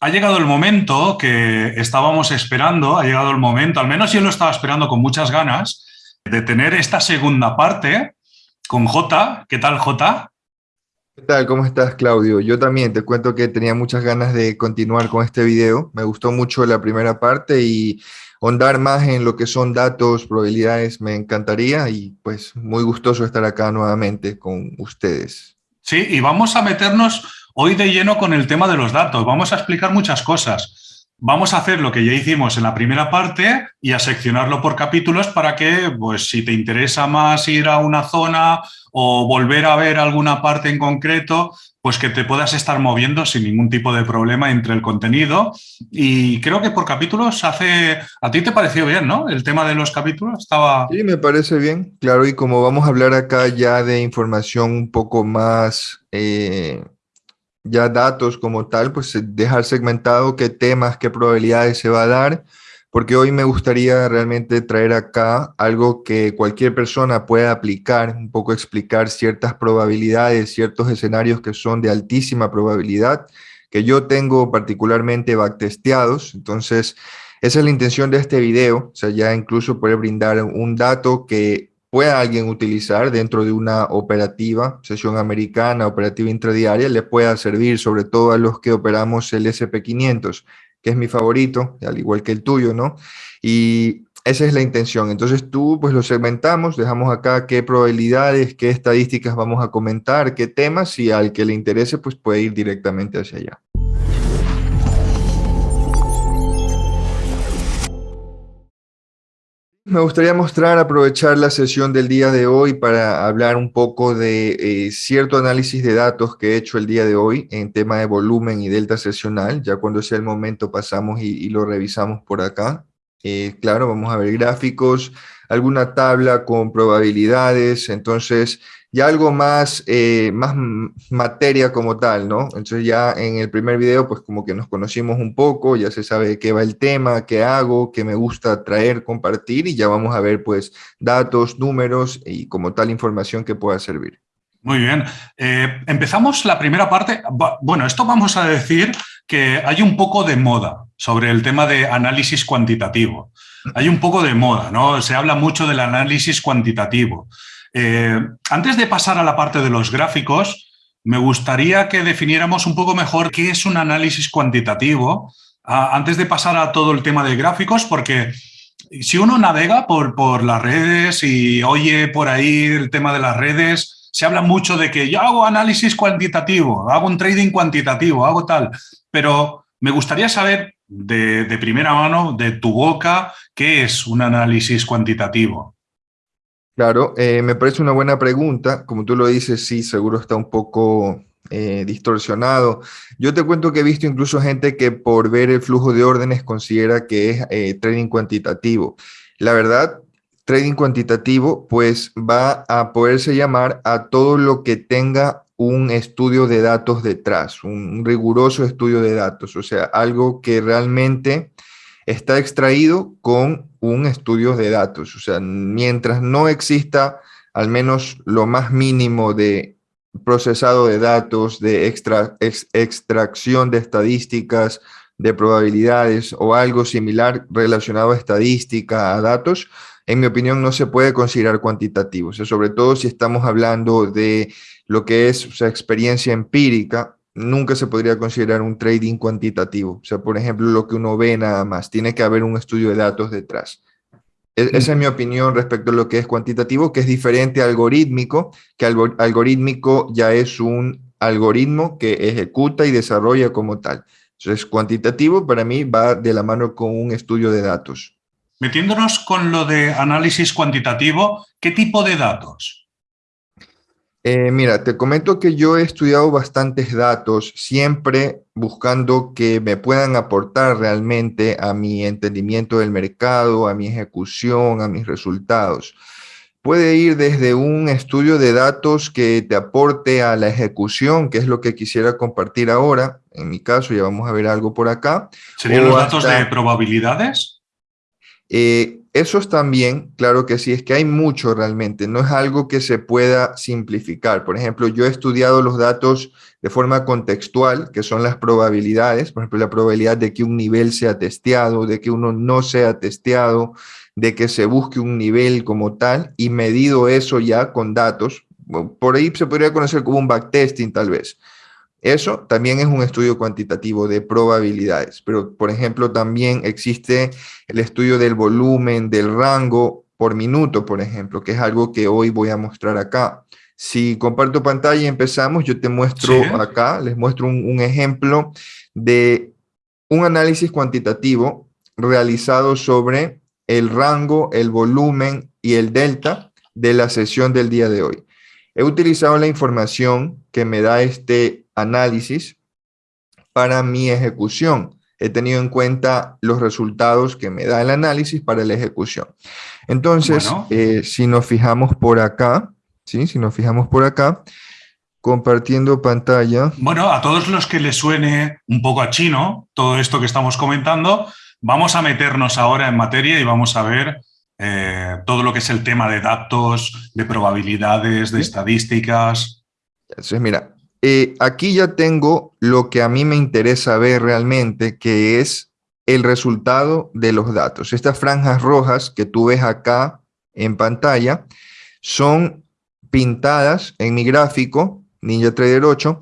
Ha llegado el momento que estábamos esperando, ha llegado el momento, al menos yo lo estaba esperando con muchas ganas, de tener esta segunda parte con J. ¿Qué tal, J? ¿Qué tal? ¿Cómo estás, Claudio? Yo también te cuento que tenía muchas ganas de continuar con este video. Me gustó mucho la primera parte y ahondar más en lo que son datos, probabilidades, me encantaría y pues muy gustoso estar acá nuevamente con ustedes. Sí, y vamos a meternos Hoy de lleno con el tema de los datos, vamos a explicar muchas cosas. Vamos a hacer lo que ya hicimos en la primera parte y a seccionarlo por capítulos para que, pues, si te interesa más ir a una zona o volver a ver alguna parte en concreto, pues que te puedas estar moviendo sin ningún tipo de problema entre el contenido. Y creo que por capítulos hace... A ti te pareció bien, ¿no? El tema de los capítulos estaba... Sí, me parece bien. Claro, y como vamos a hablar acá ya de información un poco más... Eh, ya datos como tal, pues eh, dejar segmentado qué temas, qué probabilidades se va a dar, porque hoy me gustaría realmente traer acá algo que cualquier persona pueda aplicar, un poco explicar ciertas probabilidades, ciertos escenarios que son de altísima probabilidad, que yo tengo particularmente backtesteados, entonces esa es la intención de este video, o sea, ya incluso poder brindar un dato que pueda alguien utilizar dentro de una operativa, sesión americana, operativa intradiaria, le pueda servir sobre todo a los que operamos el SP500, que es mi favorito, al igual que el tuyo, ¿no? Y esa es la intención. Entonces tú, pues lo segmentamos, dejamos acá qué probabilidades, qué estadísticas vamos a comentar, qué temas, y al que le interese, pues puede ir directamente hacia allá. Me gustaría mostrar, aprovechar la sesión del día de hoy para hablar un poco de eh, cierto análisis de datos que he hecho el día de hoy en tema de volumen y delta sesional. Ya cuando sea el momento pasamos y, lo revisamos por acá. Eh, claro, vamos a ver gráficos, alguna tabla con probabilidades. Entonces, ya algo más, eh, más materia como tal, ¿no? Entonces ya en el primer video, pues como que nos conocimos un poco, ya se sabe qué va el tema, qué hago, qué me gusta traer, compartir, y ya vamos a ver pues datos, números y como tal información que pueda servir. Muy bien. Eh, empezamos la primera parte. Bueno, esto vamos a decir que hay un poco de moda sobre el tema de análisis cuantitativo. Hay un poco de moda, ¿no? Se habla mucho del análisis cuantitativo. Eh, antes de pasar a la parte de los gráficos, me gustaría que definiéramos un poco mejor qué es un análisis cuantitativo, antes de pasar a todo el tema de gráficos, porque si uno navega por, por las redes y oye por ahí el tema de las redes, se habla mucho de que yo hago análisis cuantitativo, hago un trading cuantitativo, hago tal, pero me gustaría saber de, de primera mano, de tu boca, qué es un análisis cuantitativo. Claro, eh, me parece una buena pregunta. Como tú lo dices, sí, seguro está un poco eh, distorsionado. Yo te cuento que he visto incluso gente que por ver el flujo de órdenes considera que es eh, trading cuantitativo. La verdad, trading cuantitativo pues va a poderse llamar a todo lo que tenga un estudio de datos detrás, un riguroso estudio de datos, o sea, algo que realmente está extraído con un estudio de datos. O sea, mientras no exista al menos lo más mínimo de procesado de datos, de extracción de estadísticas, de probabilidades o algo similar relacionado a estadística, a datos, en mi opinión no se puede considerar cuantitativo. O sea, sobre todo si estamos hablando de lo que es experiencia empírica, nunca se podría considerar un trading cuantitativo. O sea, por ejemplo, lo que uno ve nada más, tiene que haber un estudio de datos detrás. E, esa es mi opinión respecto a lo que es cuantitativo, que es diferente a algorítmico, que algorítmico ya es un algoritmo que ejecuta y desarrolla como tal. Entonces, cuantitativo para mí va de la mano con un estudio de datos. Metiéndonos con lo de análisis cuantitativo, ¿qué tipo de datos? Eh, mira, te comento que yo he estudiado bastantes datos, siempre buscando que me puedan aportar realmente a mi entendimiento del mercado, a mi ejecución, a mis resultados. Puede ir desde un estudio de datos que te aporte a la ejecución, que es lo que quisiera compartir ahora. En mi caso, ya vamos a ver algo por acá. ¿Serían los datos de probabilidades? Eh, esos también, claro que sí, es que hay mucho realmente, no es algo que se pueda simplificar. Por ejemplo, yo he estudiado los datos de forma contextual, que son las probabilidades, por ejemplo, la probabilidad de que un nivel sea testeado, de que uno no sea testeado, de que se busque un nivel como tal, y medido eso ya con datos, por ahí se podría conocer como un backtesting tal vez. Eso también es un estudio cuantitativo de probabilidades, pero por ejemplo también existe el estudio del volumen, del rango por minuto, por ejemplo, que es algo que hoy voy a mostrar acá. Si comparto pantalla y empezamos, yo te muestro acá, les muestro un, ejemplo de un análisis cuantitativo realizado sobre el rango, el volumen y el delta de la sesión del día de hoy. He utilizado la información que me da este análisis para mi ejecución. He tenido en cuenta los resultados que me da el análisis para la ejecución. Entonces, eh, si nos fijamos por acá, ¿sí? si nos fijamos por acá, compartiendo pantalla. Bueno, a todos los que les suene un poco a chino todo esto que estamos comentando, vamos a meternos ahora en materia y vamos a ver eh, todo lo que es el tema de datos, de probabilidades, de estadísticas. Entonces, mira, eh, aquí ya tengo lo que a mí me interesa ver realmente, que es el resultado de los datos. Estas franjas rojas que tú ves acá en pantalla son pintadas en mi gráfico NinjaTrader 8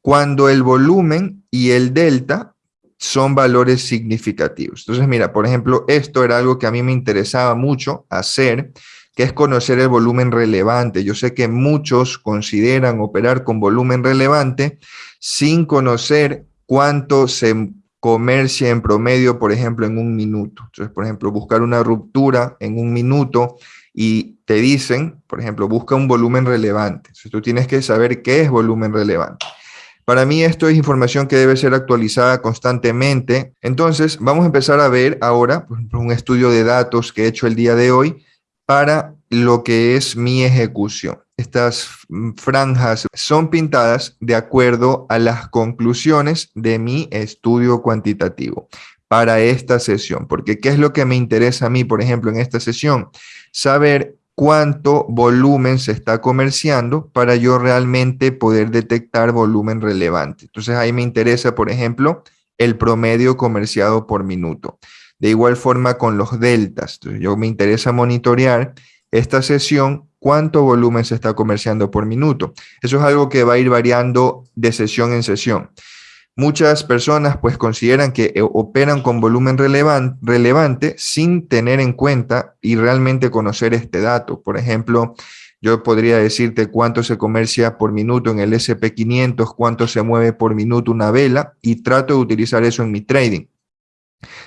cuando el volumen y el delta son valores significativos. Entonces, mira, por ejemplo, esto era algo que a mí me interesaba mucho hacer, que es conocer el volumen relevante. Yo sé que muchos consideran operar con volumen relevante sin conocer cuánto se comercia en promedio, por ejemplo, en un minuto. Entonces, por ejemplo, buscar una ruptura en un minuto y te dicen, por ejemplo, busca un volumen relevante. Entonces, tú tienes que saber qué es volumen relevante. Para mí esto es información que debe ser actualizada constantemente. Entonces, vamos a empezar a ver ahora, por ejemplo, un estudio de datos que he hecho el día de hoy para lo que es mi ejecución. Estas franjas son pintadas de acuerdo a las conclusiones de mi estudio cuantitativo para esta sesión. Porque ¿qué es lo que me interesa a mí, por ejemplo, en esta sesión? Saber cuánto volumen se está comerciando para yo realmente poder detectar volumen relevante. Entonces ahí me interesa, por ejemplo, el promedio comerciado por minuto. De igual forma con los deltas. yo me interesa monitorear esta sesión, cuánto volumen se está comerciando por minuto. Eso es algo que va a ir variando de sesión en sesión. Muchas personas pues consideran que eh, operan con volumen relevante sin tener en cuenta y realmente conocer este dato. Por ejemplo, yo podría decirte cuánto se comercia por minuto en el SP500, cuánto se mueve por minuto una vela y trato de utilizar eso en mi trading.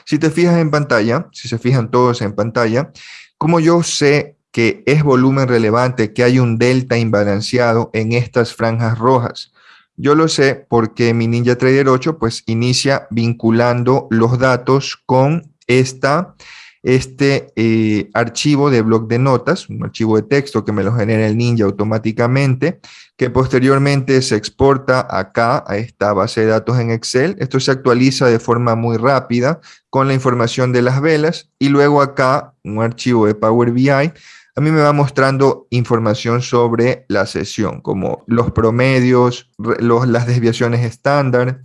Si te fijas en pantalla, si se fijan todos en pantalla, como yo sé que es volumen relevante, que hay un delta imbalanceado en estas franjas rojas? Yo lo sé porque mi NinjaTrader 8 pues inicia vinculando los datos con esta este eh, archivo de bloc de notas, un archivo de texto que me lo genera el Ninja automáticamente, que posteriormente se exporta acá a esta base de datos en Excel. Esto se actualiza de forma muy rápida con la información de las velas y luego acá un archivo de Power BI a mí me va mostrando información sobre la sesión, como los promedios, las desviaciones estándar.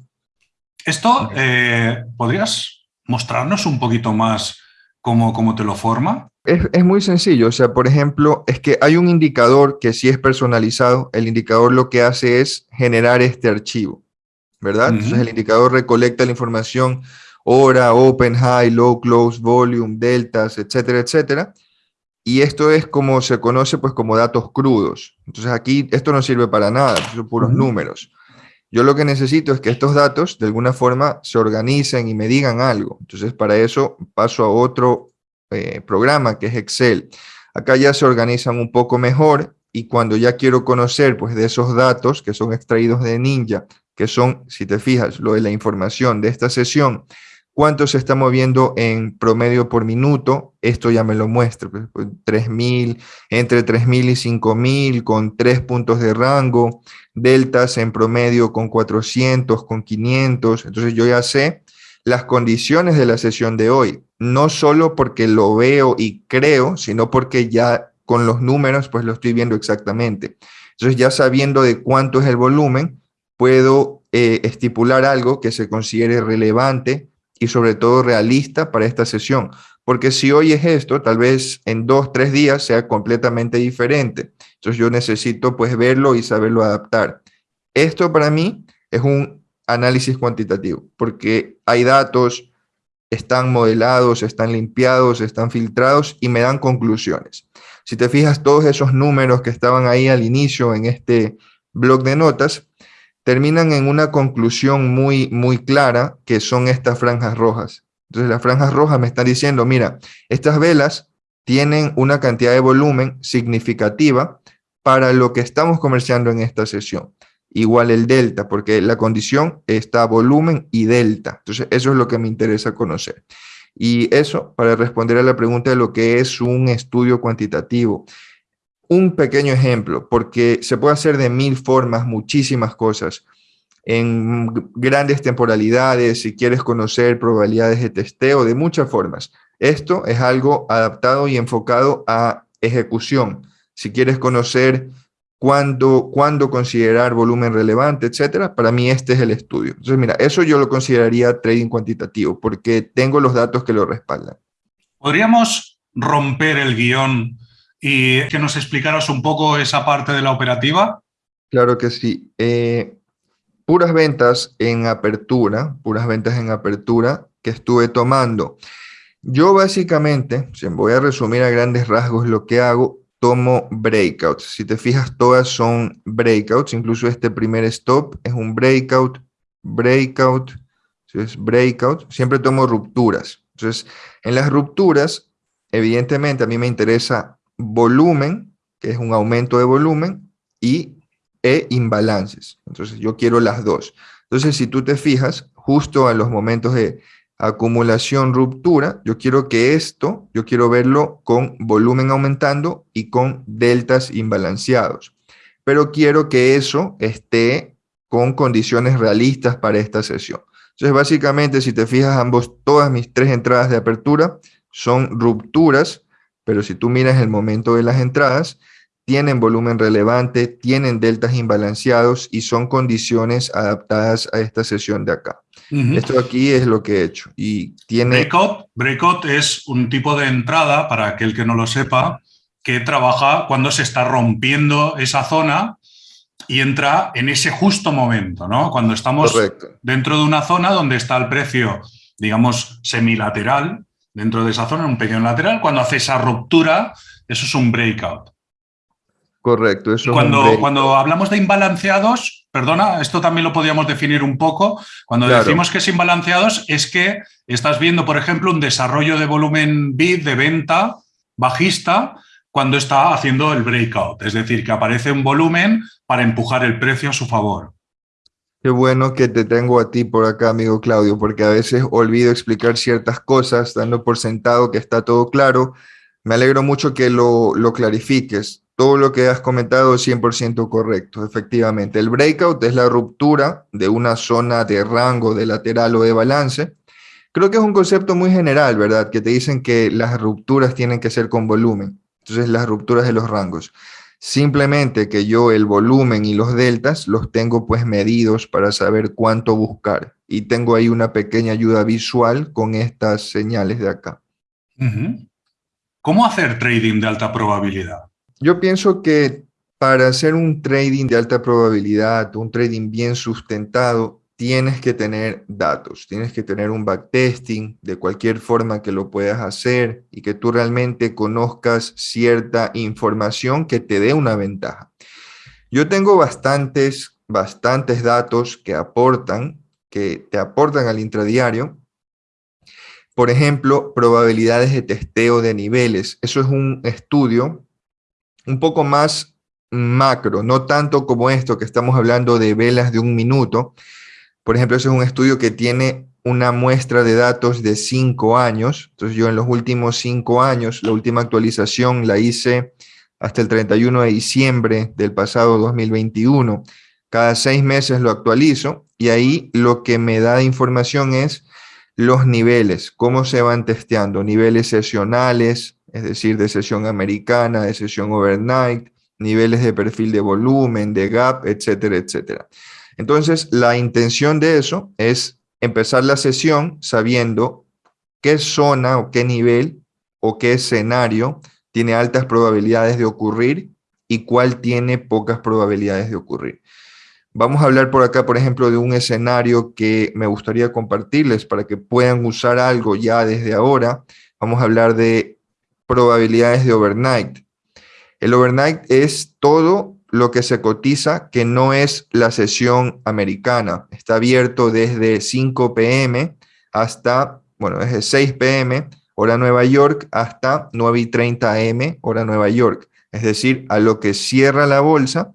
Esto, eh, ¿podrías mostrarnos un poquito más cómo, te lo forma? Es, muy sencillo, o sea, por ejemplo, es que hay un indicador que si es personalizado, el indicador lo que hace es generar este archivo, ¿verdad? Entonces el indicador recolecta la información hora, open, high, low, close, volume, deltas, etcétera, etcétera. Y esto es como se conoce pues como datos crudos. Entonces aquí esto no sirve para nada, son puros números. Yo lo que necesito es que estos datos de alguna forma se organicen y me digan algo. Entonces para eso paso a otro eh, programa que es Excel. Acá ya se organizan un poco mejor y cuando ya quiero conocer pues de esos datos que son extraídos de Ninja, que son, si te fijas, lo de la información de esta sesión, cuánto se está moviendo en promedio por minuto, esto ya me lo muestra, 3.000, pues, entre 3.000 y 5.000, con tres puntos de rango, deltas en promedio con 400, con 500, entonces yo ya sé las condiciones de la sesión de hoy, no solo porque lo veo y creo, sino porque ya con los números pues lo estoy viendo exactamente. Entonces ya sabiendo de cuánto es el volumen, puedo eh, estipular algo que se considere relevante y sobre todo realista para esta sesión. Porque si hoy es esto, tal vez en dos, tres días sea completamente diferente. Entonces yo necesito pues verlo y saberlo adaptar. Esto para mí es un análisis cuantitativo, porque hay datos, están modelados, están limpiados, están filtrados y me dan conclusiones. Si te fijas, todos esos números que estaban ahí al inicio en este blog de notas, terminan en una conclusión muy, muy clara, que son estas franjas rojas. Entonces las franjas rojas me están diciendo, mira, estas velas tienen una cantidad de volumen significativa para lo que estamos comerciando en esta sesión igual el delta, porque la condición está volumen y delta. Entonces, eso es lo que me interesa conocer. Y eso para responder a la pregunta de lo que es un estudio cuantitativo. Un pequeño ejemplo, porque se puede hacer de mil formas, muchísimas cosas, en grandes temporalidades, si quieres conocer probabilidades de testeo, de muchas formas. Esto es algo adaptado y enfocado a ejecución. Si quieres conocer cuándo, cuándo considerar volumen relevante, etcétera, para mí este es el estudio. Entonces, mira, eso yo lo consideraría trading cuantitativo, porque tengo los datos que lo respaldan. ¿Podríamos romper el guion y que nos explicaras un poco esa parte de la operativa? Claro que sí. Eh, puras ventas en apertura, puras ventas en apertura que estuve tomando. Yo básicamente, si voy a resumir a grandes rasgos lo que hago, tomo breakouts. Si te fijas, todas son breakouts. Incluso este primer stop es un breakout, breakout, es breakout. Siempre tomo rupturas. Entonces, en las rupturas, evidentemente a mí me interesa volumen, que es un aumento de volumen, y e imbalances. Entonces, yo quiero las dos. Entonces, si tú te fijas, justo en los momentos de acumulación, ruptura, yo quiero que esto, yo quiero verlo con volumen aumentando y con deltas imbalanceados. Pero quiero que eso esté con condiciones realistas para esta sesión. Entonces, básicamente, si te fijas, ambos, todas mis tres entradas de apertura son rupturas, pero si tú miras el momento de las entradas, tienen volumen relevante, tienen deltas imbalanceados y son condiciones adaptadas a esta sesión de acá. Esto aquí es lo que he hecho. Y tiene... breakout, breakout es un tipo de entrada, para aquel que no lo sepa, que trabaja cuando se está rompiendo esa zona y entra en ese justo momento, ¿no? Cuando estamos dentro de una zona donde está el precio, digamos, semilateral, dentro de esa zona, un pequeño lateral, cuando hace esa ruptura, eso es un breakout. Correcto. Eso cuando, cuando hablamos de imbalanceados, perdona, esto también lo podríamos definir un poco. Cuando decimos que es imbalanceados es que estás viendo, por ejemplo, un desarrollo de volumen bid de venta bajista cuando está haciendo el breakout. Es decir, que aparece un volumen para empujar el precio a su favor. Qué bueno que te tengo a ti por acá, amigo Claudio, porque a veces olvido explicar ciertas cosas, dando por sentado que está todo claro. Me alegro mucho que lo, lo clarifiques todo lo que has comentado es 100% correcto, efectivamente. El breakout es la ruptura de una zona de rango de lateral o de balance. Creo que es un concepto muy general, ¿verdad? Que te dicen que las rupturas tienen que ser con volumen. Entonces, las rupturas de los rangos. Simplemente que yo el volumen y los deltas los tengo pues medidos para saber cuánto buscar. Y tengo ahí una pequeña ayuda visual con estas señales de acá. ¿Cómo hacer trading de alta probabilidad? Yo pienso que para hacer un trading de alta probabilidad, un trading bien sustentado, tienes que tener datos, tienes que tener un backtesting de cualquier forma que lo puedas hacer y que tú realmente conozcas cierta información que te dé una ventaja. Yo tengo bastantes, bastantes datos que aportan, que te aportan al intradiario. Por ejemplo, probabilidades de testeo de niveles. Eso es un estudio un poco más macro, no tanto como esto que estamos hablando de velas de un minuto. Por ejemplo, ese es un estudio que tiene una muestra de datos de cinco años. Entonces yo en los últimos cinco años, la última actualización la hice hasta el 31 de diciembre del pasado 2021. Cada seis meses lo actualizo y ahí lo que me da información es los niveles, cómo se van testeando, niveles sesionales, es decir, de sesión americana, de sesión overnight, niveles de perfil de volumen, de gap, etcétera, etcétera. Entonces, la intención de eso es empezar la sesión sabiendo qué zona o qué nivel o qué escenario tiene altas probabilidades de ocurrir y cuál tiene pocas probabilidades de ocurrir. Vamos a hablar por acá, por ejemplo, de un escenario que me gustaría compartirles para que puedan usar algo ya desde ahora. Vamos a hablar de probabilidades de overnight. El overnight es todo lo que se cotiza que no es la sesión americana. Está abierto desde 5 pm hasta, bueno, desde 6 pm, hora Nueva York, hasta 9 y 30 am, hora Nueva York. Es decir, a lo que cierra la bolsa,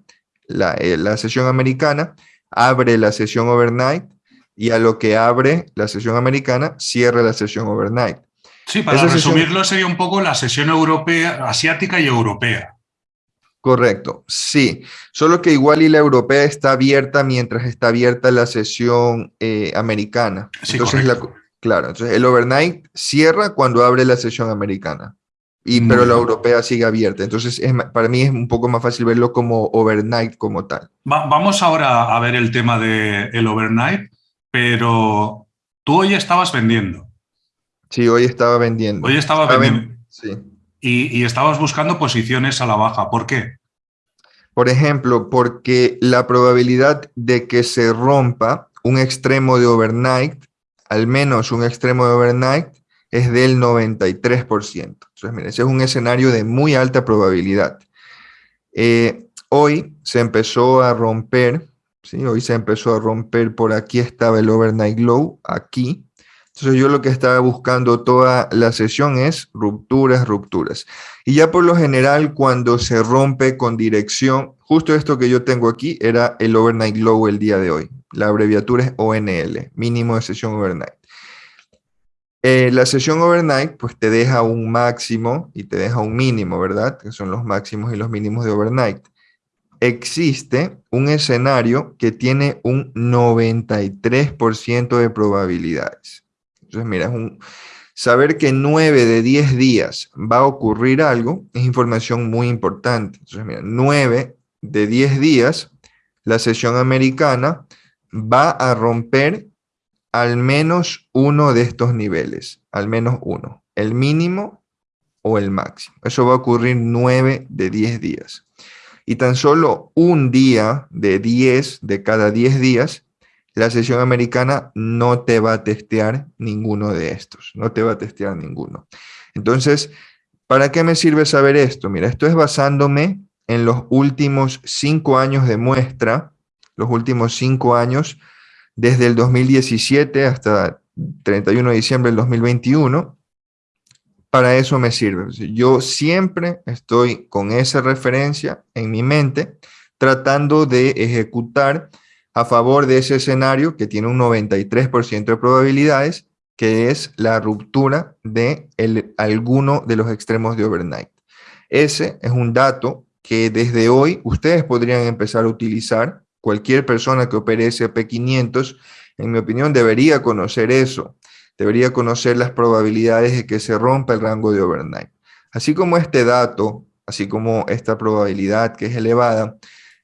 la, eh, la sesión americana, abre la sesión overnight y a lo que abre la sesión americana, cierra la sesión overnight. Sí, para resumirlo sería un poco la sesión europea, asiática y europea. Correcto, sí. Solo que igual y la europea está abierta mientras está abierta la sesión eh, americana. Sí, entonces, claro, entonces el overnight cierra cuando abre la sesión americana. Y, pero la europea sigue abierta. Entonces, para mí es un poco más fácil verlo como overnight como tal. vamos ahora a ver el tema del el overnight, pero tú hoy estabas vendiendo. Sí, hoy estaba vendiendo. Hoy estaba, vendiendo. sí y, estabas buscando posiciones a la baja. ¿Por qué? Por ejemplo, porque la probabilidad de que se rompa un extremo de overnight, al menos un extremo de overnight, es del 93%. Entonces, miren, ese es un escenario de muy alta probabilidad. Eh, hoy se empezó a romper, ¿sí? hoy se empezó a romper, por aquí estaba el overnight low, aquí, entonces yo lo que estaba buscando toda la sesión es rupturas, rupturas. Y ya por lo general cuando se rompe con dirección, justo esto que yo tengo aquí era el overnight low el día de hoy. La abreviatura es ONL, mínimo de sesión overnight. Eh, la sesión overnight pues te deja un máximo y te deja un mínimo, ¿verdad? Que son los máximos y los mínimos de overnight. Existe un escenario que tiene un 93% de probabilidades. Entonces, mira, saber que 9 de 10 días va a ocurrir algo es información muy importante. Entonces, mira, 9 de 10 días, la sesión americana va a romper al menos uno de estos niveles, al menos uno, el mínimo o el máximo. Eso va a ocurrir 9 de 10 días. Y tan solo un día de 10 de cada 10 días la sesión americana no te va a testear ninguno de estos, no te va a testear ninguno. Entonces, ¿para qué me sirve saber esto? Mira, esto es basándome en los últimos cinco años de muestra, los últimos cinco años, desde el 2017 hasta 31 de diciembre del 2021, para eso me sirve. Yo siempre estoy con esa referencia en mi mente, tratando de ejecutar a favor de ese escenario que tiene un 93% de probabilidades, que es la ruptura de alguno de los extremos de overnight. Ese es un dato que desde hoy ustedes podrían empezar a utilizar. Cualquier persona que opere SP500, en mi opinión, debería conocer eso. Debería conocer las probabilidades de que se rompa el rango de overnight. Así como este dato, así como esta probabilidad que es elevada,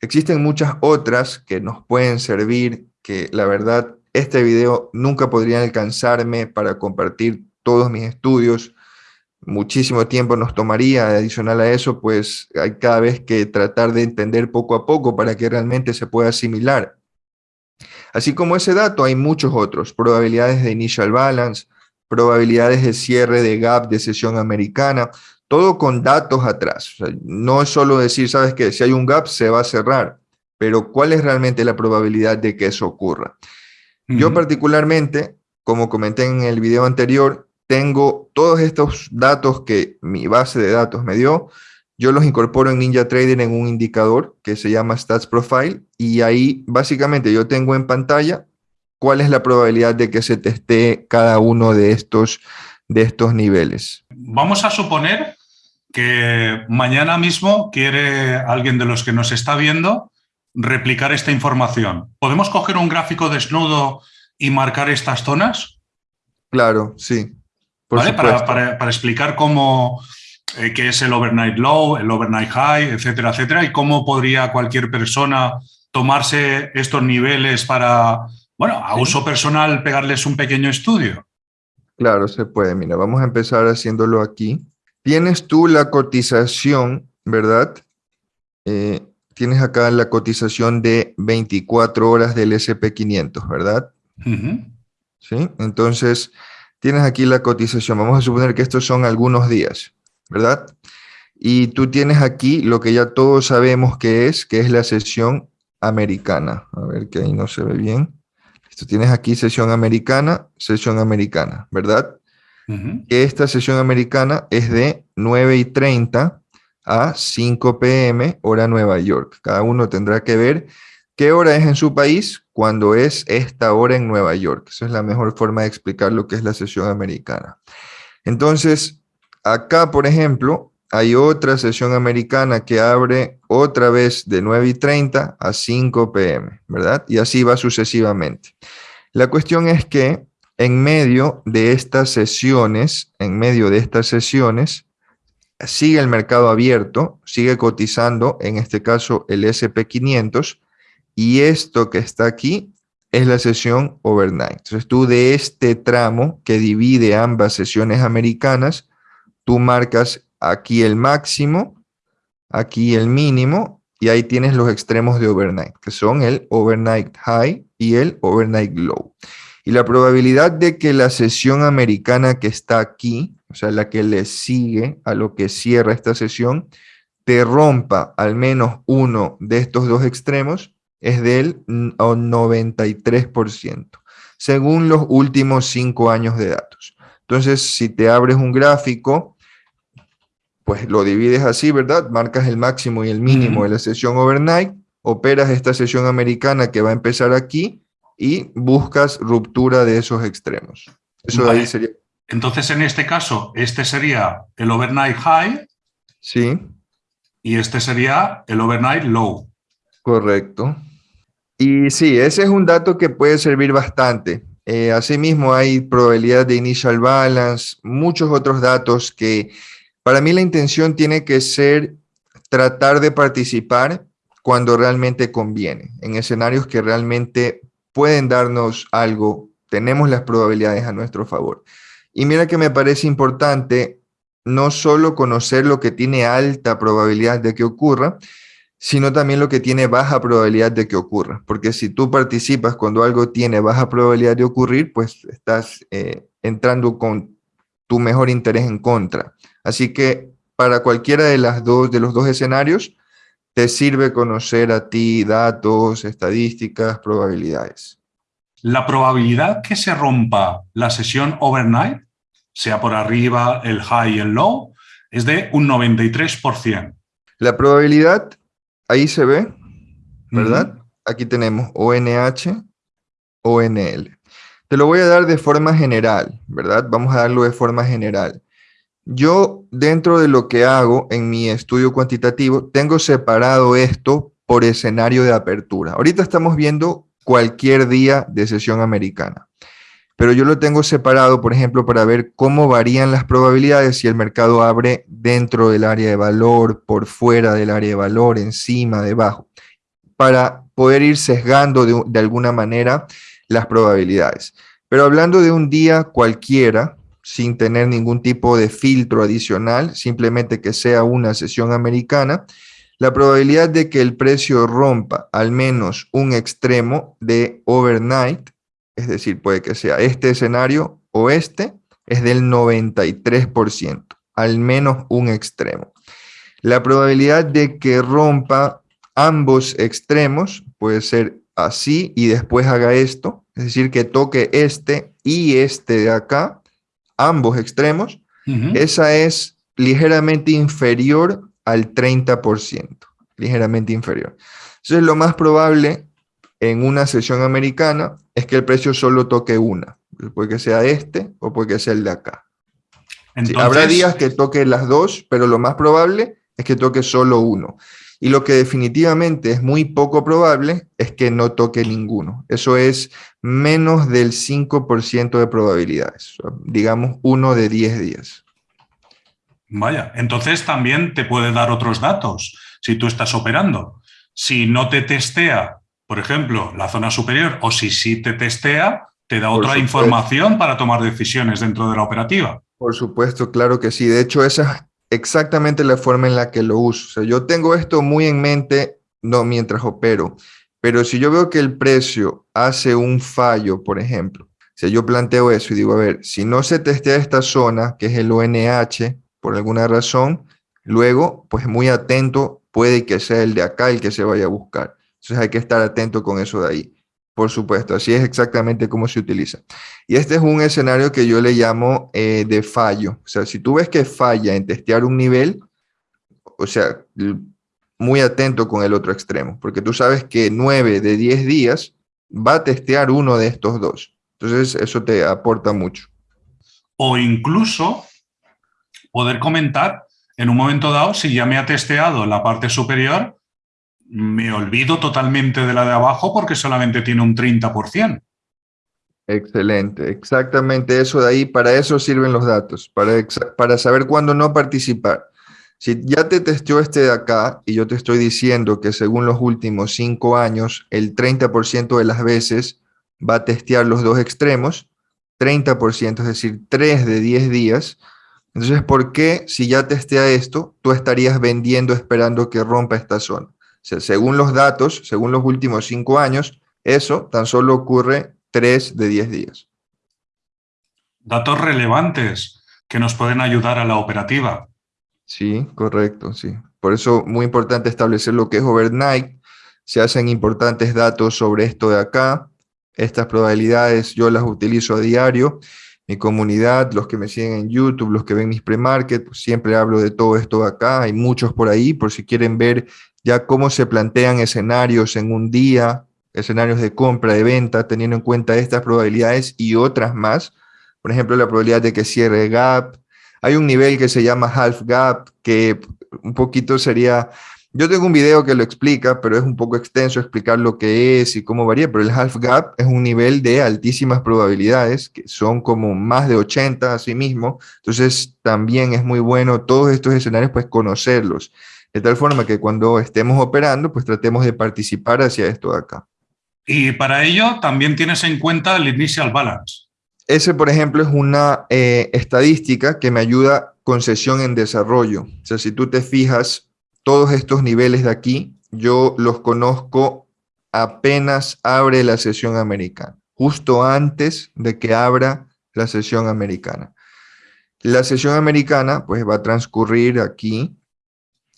Existen muchas otras que nos pueden servir, que la verdad este video nunca podría alcanzarme para compartir todos mis estudios. Muchísimo tiempo nos tomaría, adicional a eso, pues hay cada vez que tratar de entender poco a poco para que realmente se pueda asimilar. Así como ese dato, hay muchos otros, probabilidades de initial balance, probabilidades de cierre de gap de sesión americana, todo con datos atrás. no es solo decir, sabes que si hay un gap se va a cerrar, pero ¿cuál es realmente la probabilidad de que eso ocurra? Yo particularmente, como comenté en el video anterior, tengo todos estos datos que mi base de datos me dio, yo los incorporo en NinjaTrader en un indicador que se llama Stats Profile y ahí básicamente yo tengo en pantalla cuál es la probabilidad de que se teste cada uno de estos de estos niveles. Vamos a suponer que mañana mismo quiere alguien de los que nos está viendo replicar esta información. ¿Podemos coger un gráfico desnudo y marcar estas zonas? Claro, sí. Para, explicar cómo, eh, qué es el overnight low, el overnight high, etcétera, etcétera, y cómo podría cualquier persona tomarse estos niveles para, bueno, a uso personal, pegarles un pequeño estudio. Claro, se puede. Mira, vamos a empezar haciéndolo aquí. Tienes tú la cotización, ¿verdad? Eh, tienes acá la cotización de 24 horas del SP500, ¿verdad? Sí, entonces tienes aquí la cotización. Vamos a suponer que estos son algunos días, ¿verdad? Y tú tienes aquí lo que ya todos sabemos que es, que es la sesión americana. A ver que ahí no se ve bien. Esto tienes aquí sesión americana, sesión americana, ¿verdad? Esta sesión americana es de 9 y 30 a 5 pm, hora Nueva York. Cada uno tendrá que ver qué hora es en su país cuando es esta hora en Nueva York. Esa es la mejor forma de explicar lo que es la sesión americana. Entonces, acá, por ejemplo, hay otra sesión americana que abre otra vez de 9 y 30 a 5 pm, ¿verdad? Y así va sucesivamente. La cuestión es que en medio de estas sesiones, en medio de estas sesiones, sigue el mercado abierto, sigue cotizando, en este caso el SP500, y esto que está aquí es la sesión overnight. Entonces tú de este tramo que divide ambas sesiones americanas, tú marcas aquí el máximo, aquí el mínimo, y ahí tienes los extremos de overnight, que son el overnight high y el overnight low. Y la probabilidad de que la sesión americana que está aquí, o sea, la que le sigue a lo que cierra esta sesión, te rompa al menos uno de estos dos extremos, es del 93%, según los últimos cinco años de datos. Entonces, si te abres un gráfico pues lo divides así, ¿verdad? Marcas el máximo y el mínimo de la sesión overnight, operas esta sesión americana que va a empezar aquí y buscas ruptura de esos extremos. Eso ahí sería. Entonces, en este caso, este sería el overnight high. Sí. Y este sería el overnight low. Correcto. Y sí, ese es un dato que puede servir bastante. Eh, asimismo, hay probabilidad de initial balance, muchos otros datos que para mí la intención tiene que ser tratar de participar cuando realmente conviene, en escenarios que realmente pueden darnos algo, tenemos las probabilidades a nuestro favor. Y mira que me parece importante no solo conocer lo que tiene alta probabilidad de que ocurra, sino también lo que tiene baja probabilidad de que ocurra. Porque si tú participas cuando algo tiene baja probabilidad de ocurrir, pues estás eh, entrando con tu mejor interés en contra. Así que para cualquiera de, las dos, de los dos escenarios, te sirve conocer a ti datos, estadísticas, probabilidades. La probabilidad que se rompa la sesión overnight, sea por arriba, el high y el low, es de un 93%. La probabilidad, ahí se ve, ¿verdad? Aquí tenemos ONH, ONL. Te lo voy a dar de forma general, ¿verdad? Vamos a darlo de forma general. Yo, dentro de lo que hago en mi estudio cuantitativo, tengo separado esto por escenario de apertura. Ahorita estamos viendo cualquier día de sesión americana, pero yo lo tengo separado, por ejemplo, para ver cómo varían las probabilidades si el mercado abre dentro del área de valor, por fuera del área de valor, encima, debajo, para poder ir sesgando de, de alguna manera las probabilidades. Pero hablando de un día cualquiera, sin tener ningún tipo de filtro adicional, simplemente que sea una sesión americana, la probabilidad de que el precio rompa al menos un extremo de overnight, es decir, puede que sea este escenario o este, es del 93%, al menos un extremo. La probabilidad de que rompa ambos extremos puede ser así y después haga esto, es decir, que toque este y este de acá, ambos extremos, esa es ligeramente inferior al 30%, ligeramente inferior. Entonces, lo más probable en una sesión americana es que el precio solo toque una, puede que sea este o puede que sea el de acá. habrá días que toque las dos, pero lo más probable es que toque solo uno. Y lo que definitivamente es muy poco probable es que no toque ninguno. Eso es menos del 5% de probabilidades, digamos uno de 10 días. Vaya, entonces también te puede dar otros datos si tú estás operando. Si no te testea, por ejemplo, la zona superior, o si sí te testea, te da otra información para tomar decisiones dentro de la operativa. Por supuesto, claro que sí. De hecho, esa es exactamente la forma en la que lo uso. O sea, yo tengo esto muy en mente no mientras opero, pero si yo veo que el precio hace un fallo, por ejemplo, si yo planteo eso y digo, a ver, si no se testea esta zona, que es el ONH, por alguna razón, luego, pues muy atento, puede que sea el de acá el que se vaya a buscar. Entonces hay que estar atento con eso de ahí. Por supuesto, así es exactamente cómo se utiliza. Y este es un escenario que yo le llamo eh, de fallo. O sea, si tú ves que falla en testear un nivel, o sea, muy atento con el otro extremo, porque tú sabes que 9 de 10 días va a testear uno de estos dos. Entonces, eso te aporta mucho. O incluso poder comentar en un momento dado si ya me ha testeado la parte superior me olvido totalmente de la de abajo porque solamente tiene un 30%. Excelente, exactamente eso de ahí, para eso sirven los datos, para, para saber cuándo no participar. Si ya te testeó este de acá y yo te estoy diciendo que según los últimos cinco años, el 30% de las veces va a testear los dos extremos, 30%, es decir, 3 de 10 días. Entonces, ¿por qué si ya testea esto, tú estarías vendiendo esperando que rompa esta zona? Según los datos, según los últimos cinco años, eso tan solo ocurre tres de diez días. Datos relevantes que nos pueden ayudar a la operativa. Sí, correcto, sí. Por eso muy importante establecer lo que es overnight. Se hacen importantes datos sobre esto de acá. Estas probabilidades yo las utilizo a diario. Mi comunidad, los que me siguen en YouTube, los que ven mis pre-market, pues siempre hablo de todo esto de acá. Hay muchos por ahí, por si quieren ver ya cómo se plantean escenarios en un día, escenarios de compra, de venta, teniendo en cuenta estas probabilidades y otras más. Por ejemplo, la probabilidad de que cierre gap. Hay un nivel que se llama half gap, que un poquito sería... Yo tengo un video que lo explica, pero es un poco extenso explicar lo que es y cómo varía, pero el half gap es un nivel de altísimas probabilidades, que son como más de 80 a sí mismo. Entonces, también es muy bueno todos estos escenarios, pues conocerlos de tal forma que cuando estemos operando, pues tratemos de participar hacia esto de acá. Y para ello también tienes en cuenta el initial balance. Ese, por ejemplo, es una eh, estadística que me ayuda con sesión en desarrollo. O sea, si tú te fijas, todos estos niveles de aquí, yo los conozco apenas abre la sesión americana, justo antes de que abra la sesión americana. La sesión americana, pues va a transcurrir aquí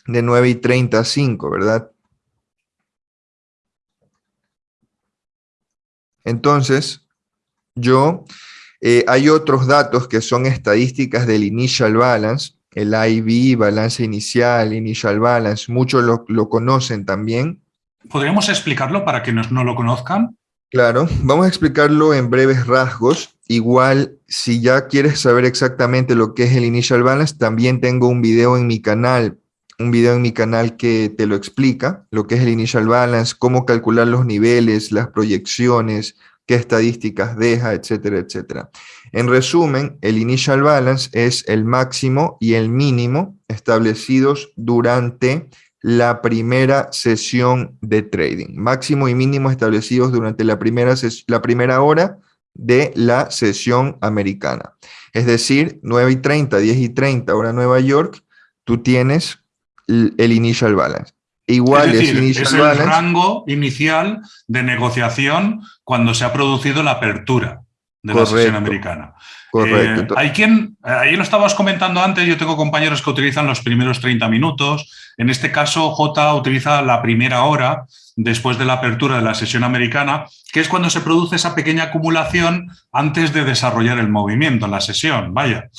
de 9 y 30 a 5, ¿verdad? Entonces, yo, eh, hay otros datos que son estadísticas del initial balance, el IB, balance inicial, initial balance, muchos lo, lo conocen también. ¿Podríamos explicarlo para quienes no lo conozcan? Claro, vamos a explicarlo en breves rasgos. Igual, si ya quieres saber exactamente lo que es el initial balance, también tengo un video en mi canal un video en mi canal que te lo explica, lo que es el initial balance, cómo calcular los niveles, las proyecciones, qué estadísticas deja, etcétera, etcétera. En resumen, el initial balance es el máximo y el mínimo establecidos durante la primera sesión de trading. Máximo y mínimo establecidos durante la primera, la primera hora de la sesión americana. Es decir, 9 y 30, 10 y 30, hora Nueva York, tú tienes el initial balance. Igual es, es el rango inicial de negociación cuando se ha producido la apertura de la sesión americana. Correcto. Eh, hay quien, ahí lo estabas comentando antes, yo tengo compañeros que utilizan los primeros 30 minutos. En este caso, J utiliza la primera hora después de la apertura de la sesión americana, que es cuando se produce esa pequeña acumulación antes de desarrollar el movimiento en la sesión. Vaya.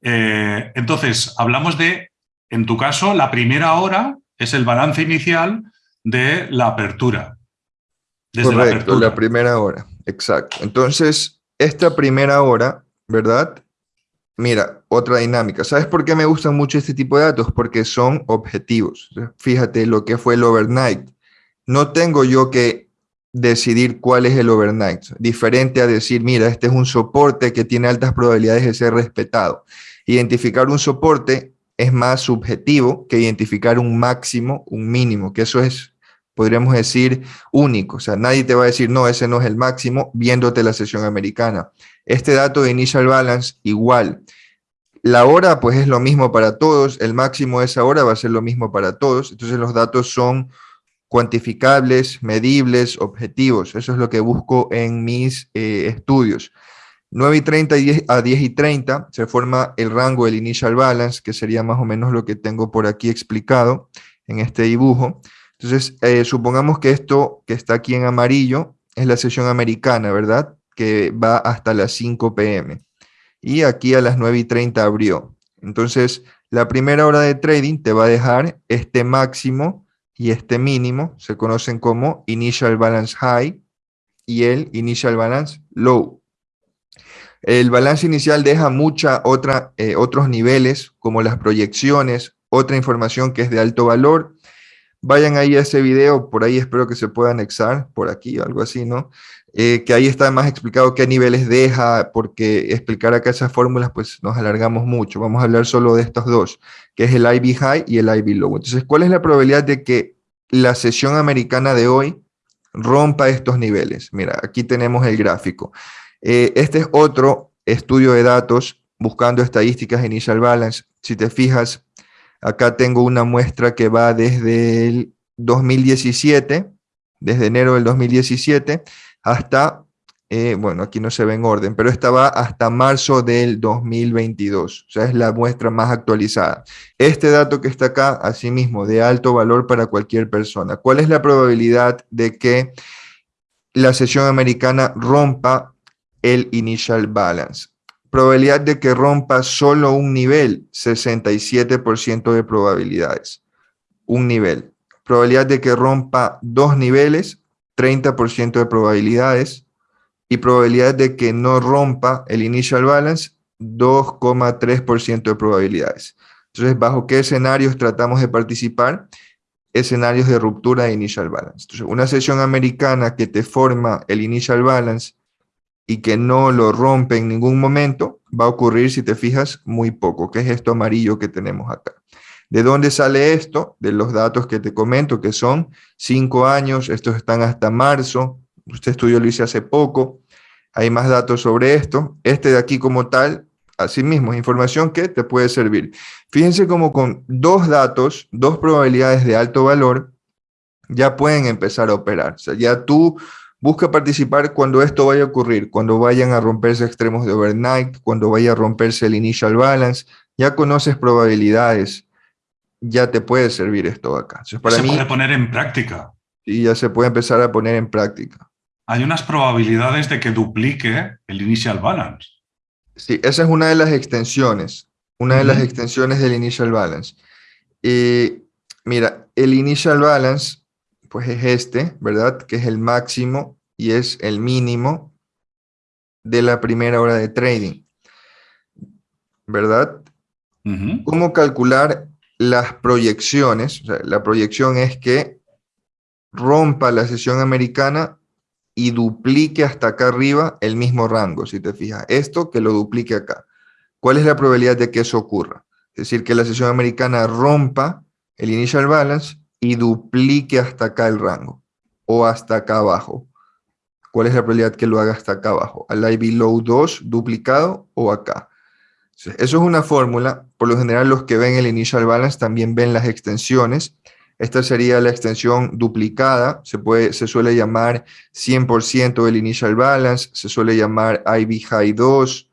Eh, entonces, hablamos de en tu caso, la primera hora es el balance inicial de la apertura. Correcto, la, primera hora, exacto. Entonces, esta primera hora, ¿verdad? Mira, otra dinámica. ¿Sabes por qué me gustan mucho este tipo de datos? Porque son objetivos. Fíjate lo que fue el overnight. No tengo yo que decidir cuál es el overnight. Diferente a decir, mira, este es un soporte que tiene altas probabilidades de ser respetado. Identificar un soporte es más subjetivo que identificar un máximo, un mínimo, que eso es, podríamos decir, único. O sea, nadie te va a decir, no, ese no es el máximo, viéndote la sesión americana. Este dato de initial balance, igual. La hora, pues es lo mismo para todos, el máximo de esa hora va a ser lo mismo para todos, entonces los datos son cuantificables, medibles, objetivos. Eso es lo que busco en mis eh, estudios. 9 y 30 a 10 y 30 se forma el rango del initial balance, que sería más o menos lo que tengo por aquí explicado en este dibujo. Entonces, eh, supongamos que esto que está aquí en amarillo es la sesión americana, ¿verdad? Que va hasta las 5 pm. Y aquí a las 9 y 30 abrió. Entonces, la primera hora de trading te va a dejar este máximo y este mínimo, se conocen como Initial Balance High y el Initial Balance Low. El balance inicial deja mucha otra, eh, otros niveles, como las proyecciones, otra información que es de alto valor. Vayan ahí a ese video, por ahí espero que se pueda anexar, por aquí, algo así, ¿no? Eh, que ahí está más explicado qué niveles deja, porque explicar acá esas fórmulas, pues nos alargamos mucho. Vamos a hablar solo de estos dos, que es el IB High y el IB Low. Entonces, ¿cuál es la probabilidad de que la sesión americana de hoy rompa estos niveles? Mira, aquí tenemos el gráfico. Eh, este es otro estudio de datos buscando estadísticas Initial Balance. Si te fijas, acá tengo una muestra que va desde el 2017, desde enero del 2017, hasta, eh, bueno, aquí no se ve en orden, pero esta va hasta marzo del 2022, o sea, es la muestra más actualizada. Este dato que está acá, asimismo, de alto valor para cualquier persona. ¿Cuál es la probabilidad de que la sesión americana rompa el initial balance. Probabilidad de que rompa solo un nivel, 67% de probabilidades. Un nivel. Probabilidad de que rompa dos niveles, 30% de probabilidades. Y probabilidad de que no rompa el initial balance, 2,3% de probabilidades. Entonces, ¿bajo qué escenarios tratamos de participar? Escenarios de ruptura de initial balance. Entonces, una sesión americana que te forma el initial balance y que no lo rompe en ningún momento, va a ocurrir, si te fijas, muy poco, que es esto amarillo que tenemos acá. ¿De dónde sale esto? De los datos que te comento, que son cinco años, estos están hasta marzo, este estudio lo hice hace poco, hay más datos sobre esto. Este de aquí como tal, asimismo, es información que te puede servir. Fíjense como con dos datos, dos probabilidades de alto valor, ya pueden empezar a operar. O sea, ya tú Busca participar cuando esto vaya a ocurrir, cuando vayan a romperse extremos de overnight, cuando vaya a romperse el initial balance. Ya conoces probabilidades, ya te puede servir esto acá. para se puede poner en práctica. Y ya se puede empezar a poner en práctica. Hay unas probabilidades de que duplique el initial balance. Sí, esa es una de las extensiones, una de las extensiones del initial balance. Y mira, el initial balance pues es este, ¿verdad? Que es el máximo y es el mínimo de la primera hora de trading, ¿verdad? ¿Cómo calcular las proyecciones? la proyección es que rompa la sesión americana y duplique hasta acá arriba el mismo rango, si te fijas. Esto que lo duplique acá. ¿Cuál es la probabilidad de que eso ocurra? Es decir, que la sesión americana rompa el initial balance y duplique hasta acá el rango o hasta acá abajo. ¿Cuál es la probabilidad que lo haga hasta acá abajo? ¿Al IB low 2 duplicado o acá? Eso es una fórmula. Por lo general los que ven el initial balance también ven las extensiones. Esta sería la extensión duplicada. Se, puede, se suele llamar 100% del initial balance. Se suele llamar IB high 2.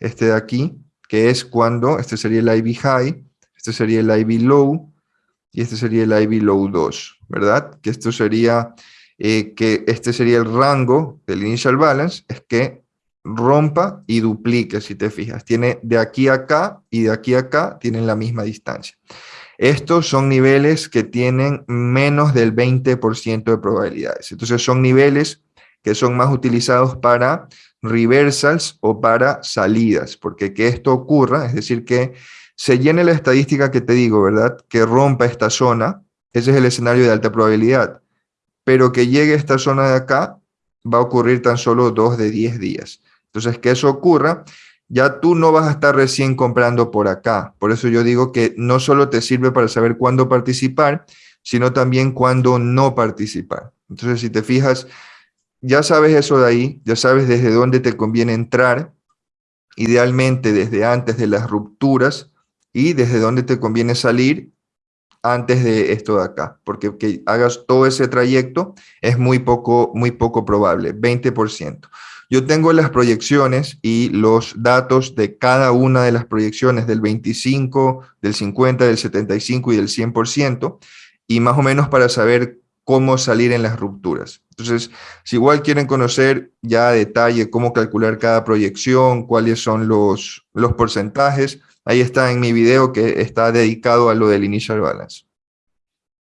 Este de aquí, que es cuando, este sería el IB high. Este sería el IB low y este sería el IB Low 2, ¿verdad? Que esto sería, eh, que este sería el rango del initial balance, es que rompa y duplique, si te fijas. Tiene de aquí a acá y de aquí a acá tienen la misma distancia. Estos son niveles que tienen menos del 20% de probabilidades. Entonces son niveles que son más utilizados para reversals o para salidas, porque que esto ocurra, es decir, que se llene la estadística que te digo, ¿verdad? Que rompa esta zona, ese es el escenario de alta probabilidad, pero que llegue esta zona de acá va a ocurrir tan solo dos de 10 días. Entonces, que eso ocurra, ya tú no vas a estar recién comprando por acá. Por eso yo digo que no solo te sirve para saber cuándo participar, sino también cuándo no participar. Entonces, si te fijas, ya sabes eso de ahí, ya sabes desde dónde te conviene entrar, idealmente desde antes de las rupturas y desde dónde te conviene salir antes de esto de acá, porque que hagas todo ese trayecto es muy poco, muy poco probable, 20%. Yo tengo las proyecciones y los datos de cada una de las proyecciones del 25, del 50, del 75 y del 100%, y más o menos para saber cómo salir en las rupturas. Entonces, si igual quieren conocer ya a detalle cómo calcular cada proyección, cuáles son los, los porcentajes, ahí está en mi video que está dedicado a lo del Initial Balance.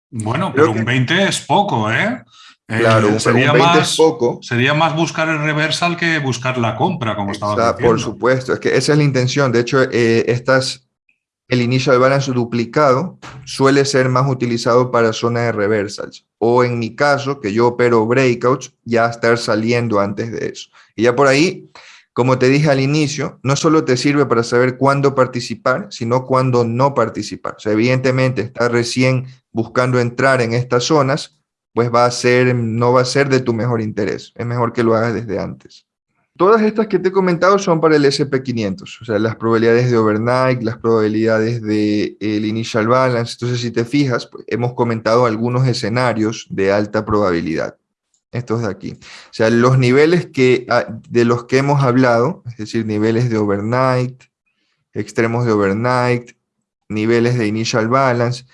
Bueno, pero un 20 es poco, ¿eh? Claro, eh, sería más, poco. Sería más buscar el reversal que buscar la compra, como estaba diciendo. Por supuesto, es que esa es la intención. De hecho, eh, estas, el initial balance duplicado suele ser más utilizado para zona de reversals. O en mi caso, que yo opero breakouts, ya estar saliendo antes de eso. Y ya por ahí, como te dije al inicio, no solo te sirve para saber cuándo participar, sino cuándo no participar. O sea, evidentemente, estar recién buscando entrar en estas zonas, pues va a ser, no va a ser de tu mejor interés. Es mejor que lo hagas desde antes. Todas estas que te he comentado son para el SP500, o sea, las probabilidades de overnight, las probabilidades del el initial balance. Entonces, si te fijas, pues, hemos comentado algunos escenarios de alta probabilidad. Estos de aquí. O sea, los niveles que, ah, de los que hemos hablado, es decir, niveles de overnight, extremos de overnight, niveles de initial balance,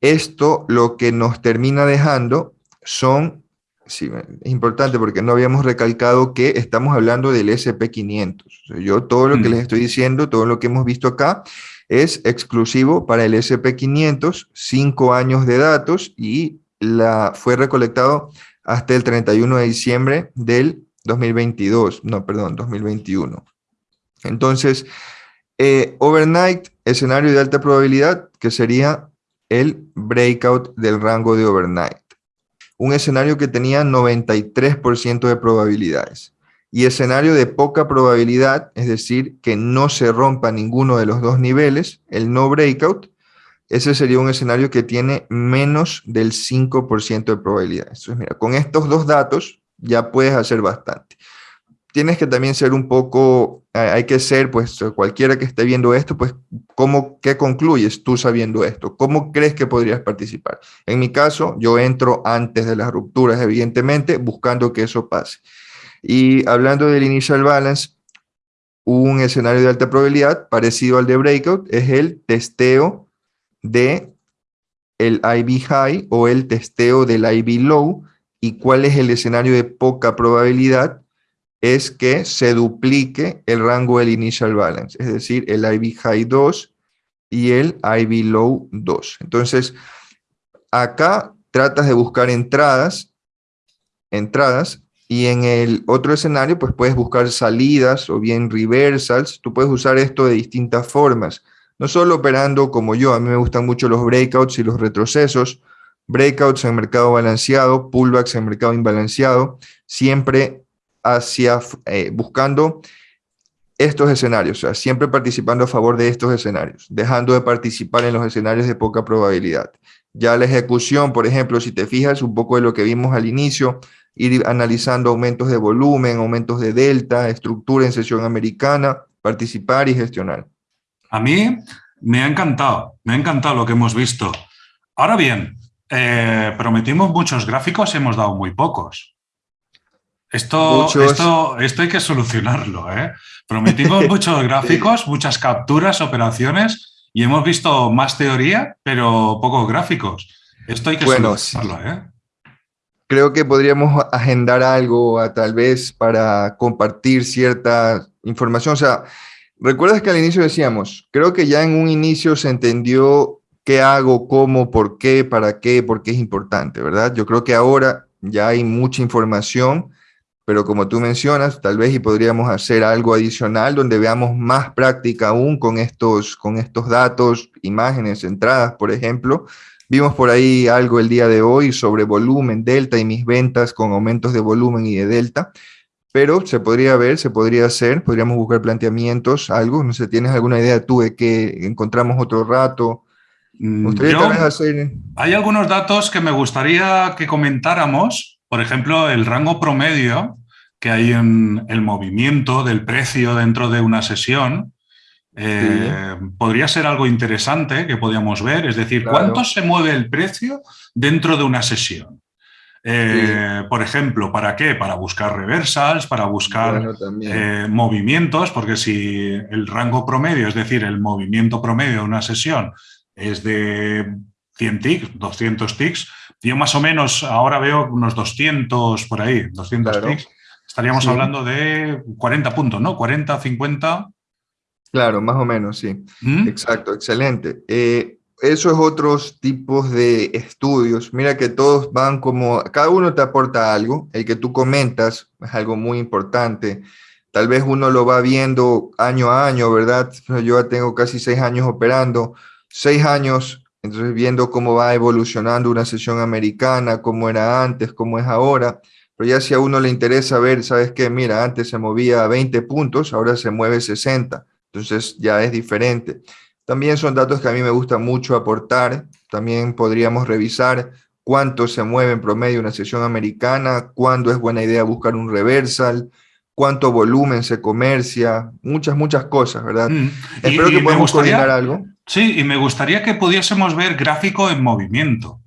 esto lo que nos termina dejando son, sí, es importante porque no habíamos recalcado que estamos hablando del SP500. yo todo lo que mm. les estoy diciendo, todo lo que hemos visto acá, es exclusivo para el SP500, cinco años de datos y la, fue recolectado hasta el 31 de diciembre del 2022, no, perdón, 2021. Entonces, eh, overnight, escenario de alta probabilidad, que sería el breakout del rango de overnight un escenario que tenía 93% de probabilidades. Y escenario de poca probabilidad, es decir, que no se rompa ninguno de los dos niveles, el no breakout, ese sería un escenario que tiene menos del 5% de probabilidades. Entonces, mira, con estos dos datos ya puedes hacer bastante tienes que también ser un poco, hay que ser, pues cualquiera que esté viendo esto, pues, ¿cómo, ¿qué concluyes tú sabiendo esto? ¿Cómo crees que podrías participar? En mi caso, yo entro antes de las rupturas, evidentemente, buscando que eso pase. Y hablando del initial balance, un escenario de alta probabilidad parecido al de breakout es el testeo de el IB high o el testeo del IB low. ¿Y cuál es el escenario de poca probabilidad? es que se duplique el rango del initial balance, es decir, el IB high 2 y el IB low 2. Entonces, acá tratas de buscar entradas, entradas, y en el otro escenario, pues puedes buscar salidas o bien reversals. Tú puedes usar esto de distintas formas. No solo operando como yo, a mí me gustan mucho los breakouts y los retrocesos. Breakouts en mercado balanceado, pullbacks en mercado imbalanceado. Siempre hacia, eh, buscando estos escenarios, o sea, siempre participando a favor de estos escenarios, dejando de participar en los escenarios de poca probabilidad. Ya la ejecución, por ejemplo, si te fijas un poco de lo que vimos al inicio, ir analizando aumentos de volumen, aumentos de delta, estructura en sesión americana, participar y gestionar. A mí me ha encantado, me ha encantado lo que hemos visto. Ahora bien, eh, prometimos muchos gráficos y hemos dado muy pocos. Esto, esto, esto hay que solucionarlo. ¿eh? Prometimos muchos gráficos, muchas capturas, operaciones y hemos visto más teoría, pero pocos gráficos. Esto hay que solucionarlo. ¿eh? Creo que podríamos agendar algo tal vez para compartir cierta información. O sea, recuerdas que al inicio decíamos, creo que ya en un inicio se entendió qué hago, cómo, por qué, para qué, por qué es importante, ¿verdad? Yo creo que ahora ya hay mucha información pero como tú mencionas, tal vez y podríamos hacer algo adicional donde veamos más práctica aún con estos, con estos datos, imágenes, entradas, por ejemplo. Vimos por ahí algo el día de hoy sobre volumen, delta y mis ventas con aumentos de volumen y de delta, pero se podría ver, se podría hacer, podríamos buscar planteamientos, algo, no sé, ¿tienes alguna idea tú de que encontramos otro rato? Mm, hay algunos datos que me gustaría que comentáramos, por ejemplo, el rango promedio que hay en el movimiento del precio dentro de una sesión, eh, podría ser algo interesante que podíamos ver, es decir, ¿cuánto se mueve el precio dentro de una sesión? Eh, por ejemplo, ¿para qué? Para buscar reversals, para buscar eh, movimientos, porque si el rango promedio, es decir, el movimiento promedio de una sesión es de 100 ticks, 200 ticks, yo más o menos ahora veo unos 200 por ahí, 200 ticks. Estaríamos hablando de 40 puntos, ¿no? 40, 50. Claro, más o menos, sí. ¿Mm? Exacto, excelente. Eh, eso es otros tipos de estudios. Mira que todos van como, cada uno te aporta algo. El que tú comentas es algo muy importante. Tal vez uno lo va viendo año a año, ¿verdad? Yo tengo casi seis años operando. Seis años entonces, viendo cómo va evolucionando una sesión americana, cómo era antes, cómo es ahora, pero ya si a uno le interesa ver, ¿sabes qué? Mira, antes se movía 20 puntos, ahora se mueve 60, entonces ya es diferente. También son datos que a mí me gusta mucho aportar, también podríamos revisar cuánto se mueve en promedio una sesión americana, cuándo es buena idea buscar un reversal, cuánto volumen se comercia, muchas, muchas cosas, ¿verdad? Mm. Espero que podamos coordinar algo. Sí, y me gustaría que pudiésemos ver gráfico en movimiento,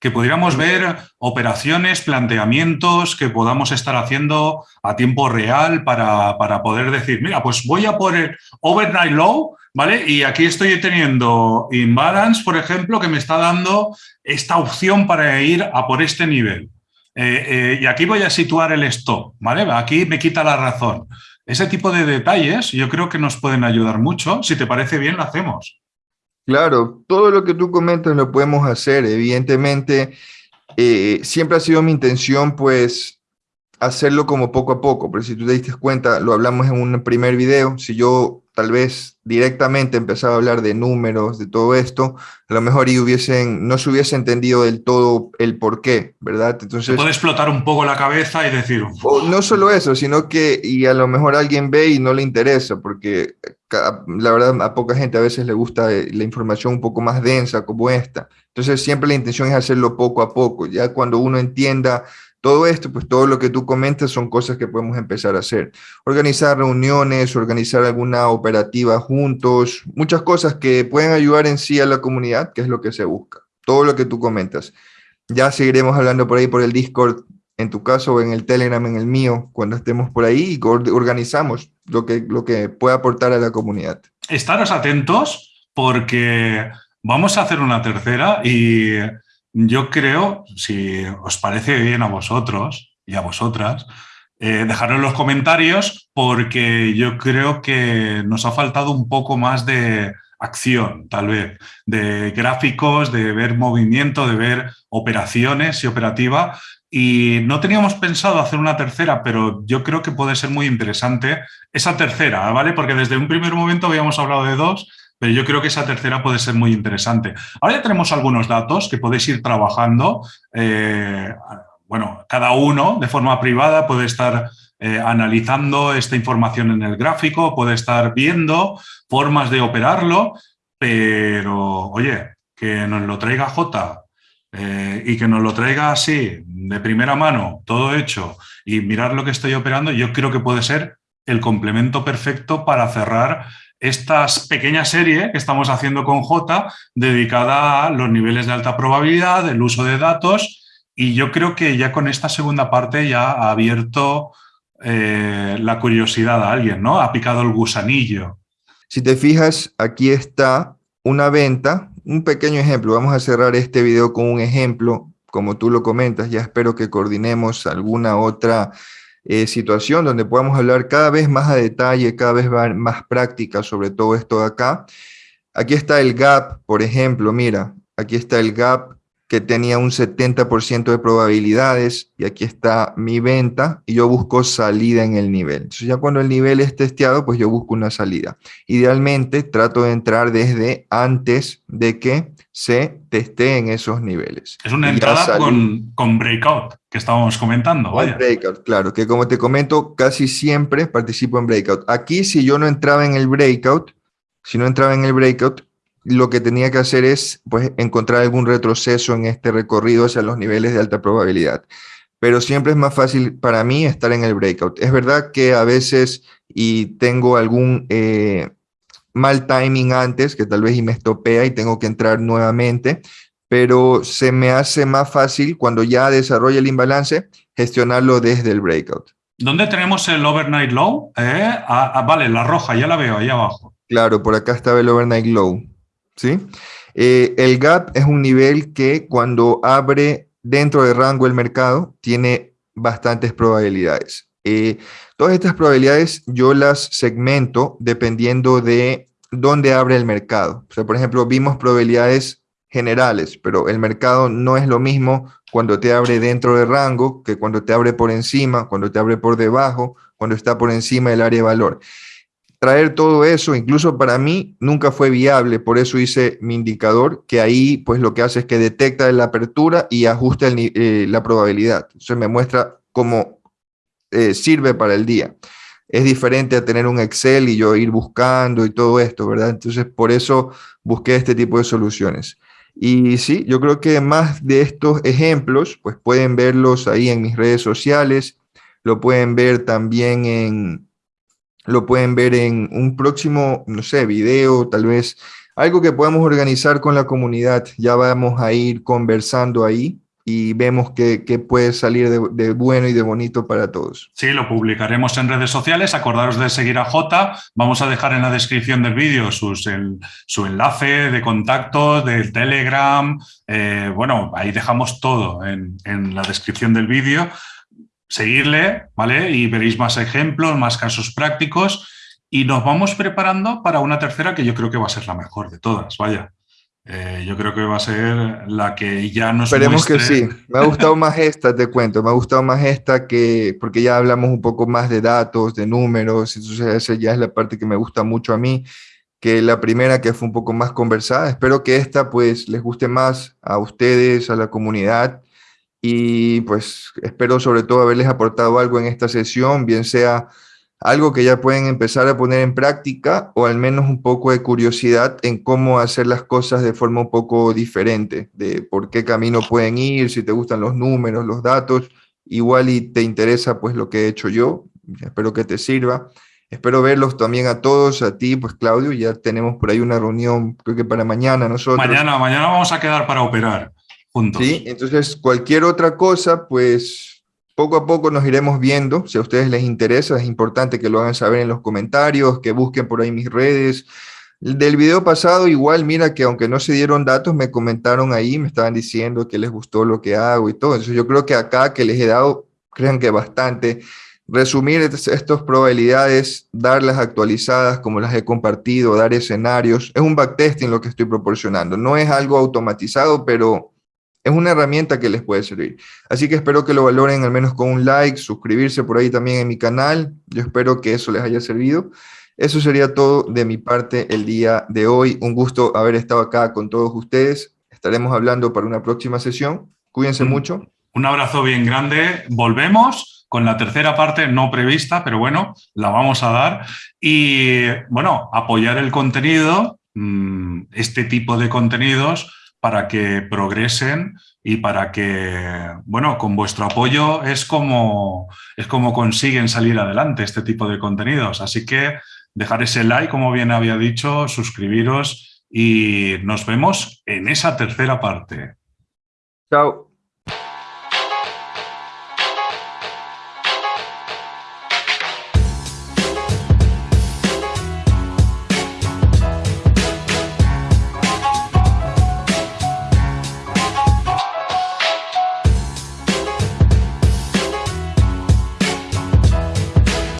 que pudiéramos ver operaciones, planteamientos que podamos estar haciendo a tiempo real para, poder decir, mira, pues voy a poner overnight low, ¿vale? Y aquí estoy teniendo imbalance, por ejemplo, que me está dando esta opción para ir a por este nivel. Eh, eh, y aquí voy a situar el stop, ¿vale? Aquí me quita la razón. Ese tipo de detalles yo creo que nos pueden ayudar mucho. Si te parece bien, lo hacemos. Claro, todo lo que tú comentas lo podemos hacer. Evidentemente, eh, siempre ha sido mi intención, pues, hacerlo como poco a poco. Pero si tú te diste cuenta, lo hablamos en un primer video. Si yo tal vez directamente empezaba a hablar de números, de todo esto, a lo mejor y hubiesen, no se hubiese entendido del todo el por qué, ¿verdad? Entonces... puede explotar un poco la cabeza y decir... no solo eso, sino que, y a lo mejor alguien ve y no le interesa, porque la verdad a poca gente a veces le gusta eh, la información un poco más densa como esta. Entonces siempre la intención es hacerlo poco a poco. Ya cuando uno entienda todo esto, pues todo lo que tú comentas son cosas que podemos empezar a hacer. Organizar reuniones, organizar alguna operativa juntos, muchas cosas que pueden ayudar en sí a la comunidad, que es lo que se busca. Todo lo que tú comentas. Ya seguiremos hablando por ahí por el Discord, en tu caso, o en el Telegram, en el mío, cuando estemos por ahí y organizamos lo que, lo que pueda aportar a la comunidad. Estaros atentos porque vamos a hacer una tercera y yo creo, si os parece bien a vosotros y a vosotras, eh, en los comentarios porque yo creo que nos ha faltado un poco más de acción, tal vez, de gráficos, de ver movimiento, de ver operaciones y operativa. Y no teníamos pensado hacer una tercera, pero yo creo que puede ser muy interesante esa tercera, ¿vale? Porque desde un primer momento habíamos hablado de dos, pero yo creo que esa tercera puede ser muy interesante. Ahora ya tenemos algunos datos que podéis ir trabajando. Eh, bueno, cada uno de forma privada puede estar eh, analizando esta información en el gráfico, puede estar viendo formas de operarlo, pero oye, que nos lo traiga J eh, y que nos lo traiga así, de primera mano, todo hecho, y mirar lo que estoy operando, yo creo que puede ser el complemento perfecto para cerrar esta pequeña serie que estamos haciendo con J dedicada a los niveles de alta probabilidad, el uso de datos y yo creo que ya con esta segunda parte ya ha abierto eh, la curiosidad a alguien, ¿no? Ha picado el gusanillo. Si te fijas, aquí está una venta, un pequeño ejemplo. Vamos a cerrar este video con un ejemplo, como tú lo comentas. Ya espero que coordinemos alguna otra eh, situación donde podamos hablar cada vez más a detalle, cada vez más práctica sobre todo esto de acá. Aquí está el gap, por ejemplo, mira, aquí está el gap que tenía un 70% de probabilidades y aquí está mi venta y yo busco salida en el nivel. Entonces ya cuando el nivel es testeado, pues yo busco una salida. Idealmente trato de entrar desde antes de que se testeen esos niveles. Es una entrada con, con, breakout que estábamos comentando. Vaya. Breakout, claro, que como te comento, casi siempre participo en breakout. Aquí si yo no entraba en el breakout, si no entraba en el breakout, lo que tenía que hacer es pues, encontrar algún retroceso en este recorrido hacia los niveles de alta probabilidad. Pero siempre es más fácil para mí estar en el breakout. Es verdad que a veces y tengo algún eh, mal timing antes, que tal vez y me estopea y tengo que entrar nuevamente, pero se me hace más fácil cuando ya desarrolla el imbalance gestionarlo desde el breakout. ¿Dónde tenemos el overnight low? Eh, ah, ah, vale, la roja, ya la veo ahí abajo. Claro, por acá estaba el overnight low. ¿Sí? Eh, el gap es un nivel que cuando abre dentro del rango el mercado tiene bastantes probabilidades. Eh, todas estas probabilidades yo las segmento dependiendo de dónde abre el mercado. O sea, por ejemplo, vimos probabilidades generales, pero el mercado no es lo mismo cuando te abre dentro del rango que cuando te abre por encima, cuando te abre por debajo, cuando está por encima del área de valor traer todo eso, incluso para mí, nunca fue viable. Por eso hice mi indicador, que ahí pues lo que hace es que detecta la apertura y ajusta eh, la probabilidad. Entonces me muestra cómo eh, sirve para el día. Es diferente a tener un Excel y yo ir buscando y todo esto, ¿verdad? Entonces por eso busqué este tipo de soluciones. Y sí, yo creo que más de estos ejemplos, pues pueden verlos ahí en mis redes sociales, lo pueden ver también en, lo pueden ver en un próximo, no sé, video, tal vez algo que podamos organizar con la comunidad. Ya vamos a ir conversando ahí y vemos qué, puede salir de, bueno y de bonito para todos. Sí, lo publicaremos en redes sociales. Acordaros de seguir a J. Vamos a dejar en la descripción del vídeo su enlace de contacto, del Telegram. Eh, bueno, ahí dejamos todo en, en la descripción del vídeo seguirle, ¿vale? Y veréis más ejemplos, más casos prácticos y nos vamos preparando para una tercera que yo creo que va a ser la mejor de todas, vaya. Eh, yo creo que va a ser la que ya nos Esperemos que sí. Me ha gustado más esta, te cuento. Me ha gustado más esta que... Porque ya hablamos un poco más de datos, de números. Entonces esa ya es la parte que me gusta mucho a mí que la primera que fue un poco más conversada. Espero que esta pues les guste más a ustedes, a la comunidad y pues espero sobre todo haberles aportado algo en esta sesión, bien sea algo que ya pueden empezar a poner en práctica o al menos un poco de curiosidad en cómo hacer las cosas de forma un poco diferente, de por qué camino pueden ir, si te gustan los números, los datos, igual y te interesa pues lo que he hecho yo, espero que te sirva. Espero verlos también a todos, a ti, pues Claudio, ya tenemos por ahí una reunión, creo que para mañana nosotros. Mañana, mañana vamos a quedar para operar. ¿Sí? Entonces, cualquier otra cosa, pues poco a poco nos iremos viendo. Si a ustedes les interesa, es importante que lo hagan saber en los comentarios, que busquen por ahí mis redes. Del video pasado, igual, mira que aunque no se dieron datos, me comentaron ahí, me estaban diciendo que les gustó lo que hago y todo. Entonces, yo creo que acá que les he dado, crean que bastante, resumir estas probabilidades, darlas actualizadas como las he compartido, dar escenarios. Es un backtesting lo que estoy proporcionando. No es algo automatizado, pero es una herramienta que les puede servir. Así que espero que lo valoren al menos con un like, suscribirse por ahí también en mi canal. Yo espero que eso les haya servido. Eso sería todo de mi parte el día de hoy. Un gusto haber estado acá con todos ustedes. Estaremos hablando para una próxima sesión. Cuídense mucho. Un abrazo bien grande. Volvemos con la tercera parte no prevista, pero bueno, la vamos a dar. Y bueno, apoyar el contenido, mm, este tipo de contenidos, para que progresen y para que, bueno, con vuestro apoyo es como, es como consiguen salir adelante este tipo de contenidos. Así que dejar ese like, como bien había dicho, suscribiros y nos vemos en esa tercera parte. Chao.